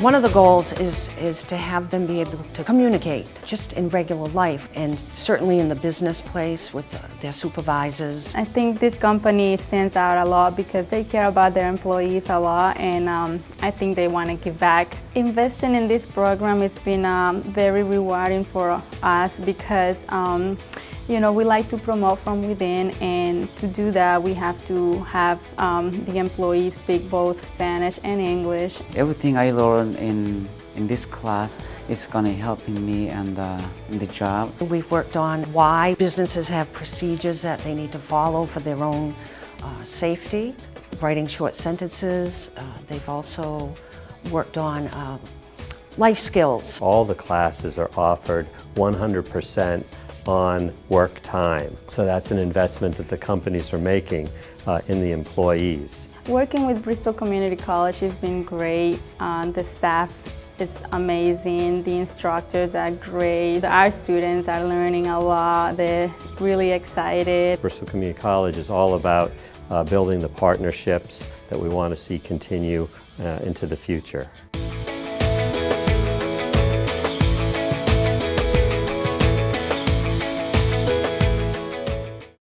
One of the goals is, is to have them be able to communicate just in regular life and certainly in the business place with their supervisors. I think this company stands out a lot because they care about their employees a lot and um, I think they want to give back. Investing in this program has been um, very rewarding for us because um, you know, we like to promote from within and to do that we have to have um, the employees speak both Spanish and English. Everything I learned in, in this class is going to help me and uh, in the job. We've worked on why businesses have procedures that they need to follow for their own uh, safety, writing short sentences. Uh, they've also worked on uh, life skills. All the classes are offered 100 percent on work time. So that's an investment that the companies are making uh, in the employees. Working with Bristol Community College has been great. Uh, the staff is amazing. The instructors are great. Our students are learning a lot. They're really excited. Bristol Community College is all about uh, building the partnerships that we want to see continue uh, into the future.